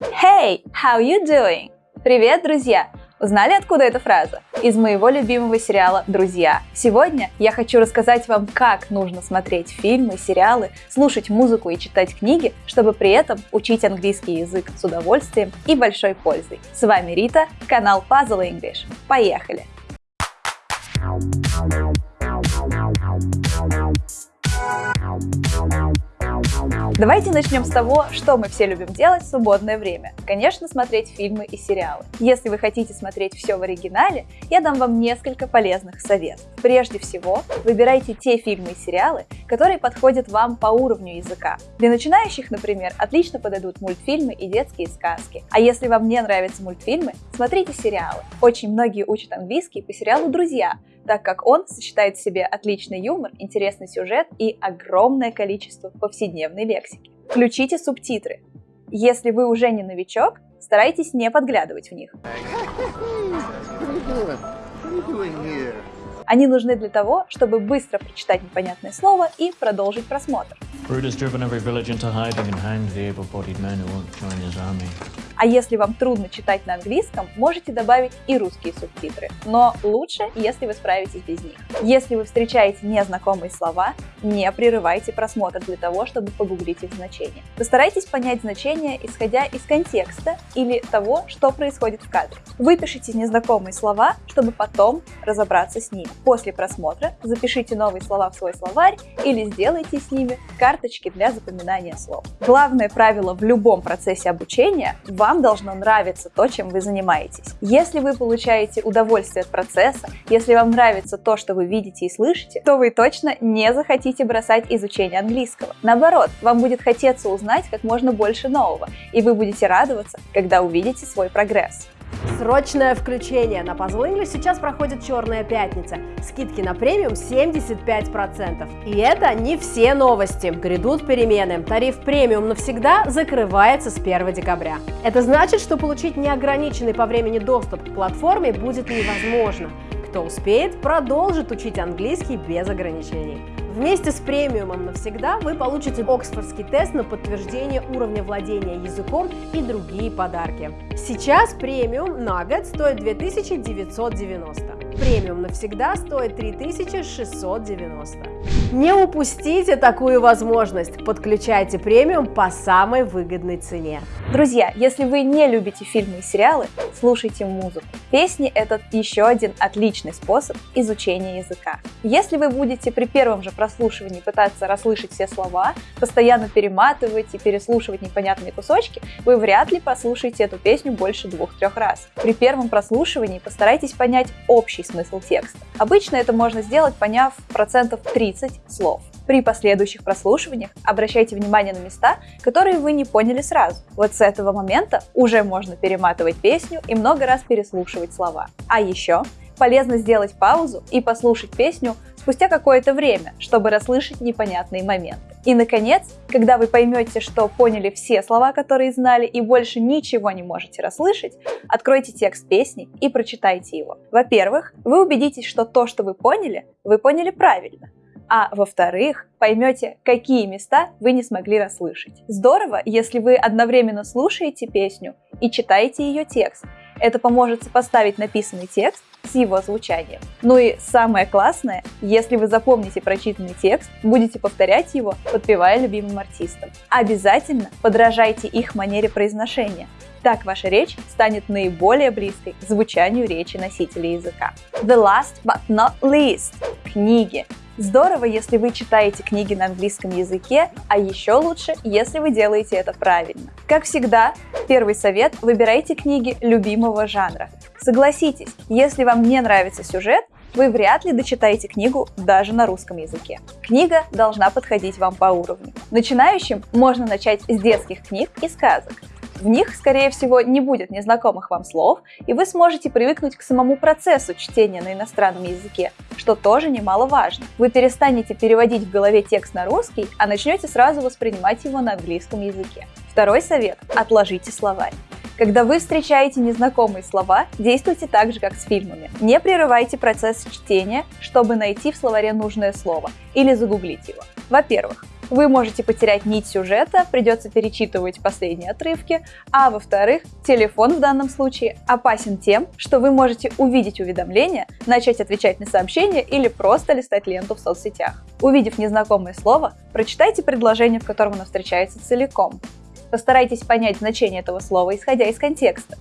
Hey, how you doing? Привет, друзья! Узнали, откуда эта фраза? Из моего любимого сериала «Друзья». Сегодня я хочу рассказать вам, как нужно смотреть фильмы, сериалы, слушать музыку и читать книги, чтобы при этом учить английский язык с удовольствием и большой пользой. С вами Рита, канал Puzzle English. Поехали! Давайте начнем с того, что мы все любим делать в свободное время. Конечно, смотреть фильмы и сериалы. Если вы хотите смотреть все в оригинале, я дам вам несколько полезных советов. Прежде всего, выбирайте те фильмы и сериалы, которые подходят вам по уровню языка. Для начинающих, например, отлично подойдут мультфильмы и детские сказки. А если вам не нравятся мультфильмы, смотрите сериалы. Очень многие учат английский по сериалу «Друзья», так как он сочетает в себе отличный юмор, интересный сюжет и огромное количество повседневной лексики. Включите субтитры. Если вы уже не новичок, старайтесь не подглядывать в них. Они нужны для того, чтобы быстро прочитать непонятное слово и продолжить просмотр. А если вам трудно читать на английском, можете добавить и русские субтитры. Но лучше, если вы справитесь без них. Если вы встречаете незнакомые слова, не прерывайте просмотр для того, чтобы погуглить их значение. Постарайтесь понять значение, исходя из контекста или того, что происходит в кадре. Выпишите незнакомые слова, чтобы потом разобраться с ними. После просмотра запишите новые слова в свой словарь или сделайте с ними карточки для запоминания слов. Главное правило в любом процессе обучения – вам должно нравиться то, чем вы занимаетесь. Если вы получаете удовольствие от процесса, если вам нравится то, что вы видите и слышите, то вы точно не захотите бросать изучение английского. Наоборот, вам будет хотеться узнать как можно больше нового, и вы будете радоваться, когда увидите свой прогресс. Срочное включение! На Puzzle English сейчас проходит Черная пятница. Скидки на премиум 75%. И это не все новости. Грядут перемены. Тариф премиум навсегда закрывается с 1 декабря. Это значит, что получить неограниченный по времени доступ к платформе будет невозможно. Кто успеет, продолжит учить английский без ограничений. Вместе с премиумом навсегда вы получите Оксфордский тест на подтверждение уровня владения языком и другие подарки. Сейчас премиум на год стоит 2990. Премиум навсегда стоит 3690. Не упустите такую возможность. Подключайте премиум по самой выгодной цене. Друзья, если вы не любите фильмы и сериалы, слушайте музыку. Песни – это еще один отличный способ изучения языка. Если вы будете при первом же прослушивании пытаться расслышать все слова, постоянно перематывать и переслушивать непонятные кусочки, вы вряд ли послушаете эту песню больше двух-трех раз. При первом прослушивании постарайтесь понять общий смысл текста. Обычно это можно сделать, поняв процентов 30 слов. При последующих прослушиваниях обращайте внимание на места, которые вы не поняли сразу. Вот с этого момента уже можно перематывать песню и много раз переслушивать слова. А еще полезно сделать паузу и послушать песню спустя какое-то время, чтобы расслышать непонятные моменты. И, наконец, когда вы поймете, что поняли все слова, которые знали, и больше ничего не можете расслышать, откройте текст песни и прочитайте его. Во-первых, вы убедитесь, что то, что вы поняли, вы поняли правильно а во-вторых, поймете, какие места вы не смогли расслышать. Здорово, если вы одновременно слушаете песню и читаете ее текст. Это поможет сопоставить написанный текст с его звучанием. Ну и самое классное, если вы запомните прочитанный текст, будете повторять его, подпевая любимым артистам. Обязательно подражайте их манере произношения. Так ваша речь станет наиболее близкой к звучанию речи носителя языка. The last but not least – книги. Здорово, если вы читаете книги на английском языке, а еще лучше, если вы делаете это правильно. Как всегда, первый совет – выбирайте книги любимого жанра. Согласитесь, если вам не нравится сюжет, вы вряд ли дочитаете книгу даже на русском языке. Книга должна подходить вам по уровню. Начинающим можно начать с детских книг и сказок. В них, скорее всего, не будет незнакомых вам слов, и вы сможете привыкнуть к самому процессу чтения на иностранном языке, что тоже немаловажно. Вы перестанете переводить в голове текст на русский, а начнете сразу воспринимать его на английском языке. Второй совет – отложите словарь. Когда вы встречаете незнакомые слова, действуйте так же, как с фильмами. Не прерывайте процесс чтения, чтобы найти в словаре нужное слово или загуглить его. Во-первых, вы можете потерять нить сюжета, придется перечитывать последние отрывки, а во-вторых, телефон в данном случае опасен тем, что вы можете увидеть уведомления, начать отвечать на сообщения или просто листать ленту в соцсетях. Увидев незнакомое слово, прочитайте предложение, в котором оно встречается целиком. Постарайтесь понять значение этого слова, исходя из контекста.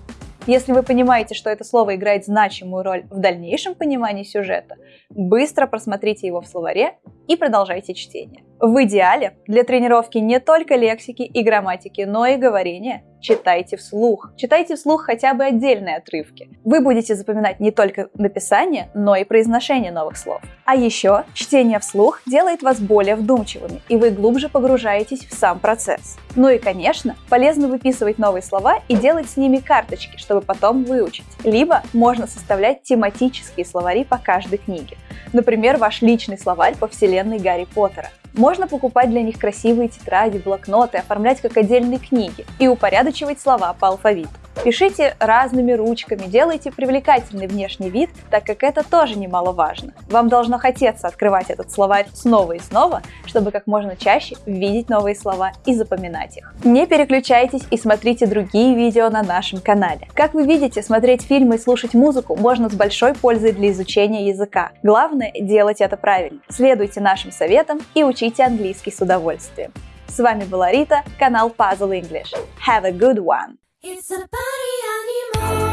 Если вы понимаете, что это слово играет значимую роль в дальнейшем понимании сюжета, быстро просмотрите его в словаре и продолжайте чтение. В идеале для тренировки не только лексики и грамматики, но и говорения читайте вслух. Читайте вслух хотя бы отдельные отрывки. Вы будете запоминать не только написание, но и произношение новых слов. А еще чтение вслух делает вас более вдумчивыми, и вы глубже погружаетесь в сам процесс. Ну и, конечно, полезно выписывать новые слова и делать с ними карточки, чтобы потом выучить. Либо можно составлять тематические словари по каждой книге. Например, ваш личный словарь по вселенной Гарри Поттера. Можно покупать для них красивые тетради, блокноты, оформлять как отдельные книги и упорядочивать слова по алфавиту. Пишите разными ручками, делайте привлекательный внешний вид, так как это тоже немаловажно. Вам должно хотеться открывать этот словарь снова и снова, чтобы как можно чаще видеть новые слова и запоминать их. Не переключайтесь и смотрите другие видео на нашем канале. Как вы видите, смотреть фильмы и слушать музыку можно с большой пользой для изучения языка. Главное делать это правильно. Следуйте нашим советам и учите английский с удовольствием. С вами была Рита, канал Puzzle English. Have a good one! It's a party.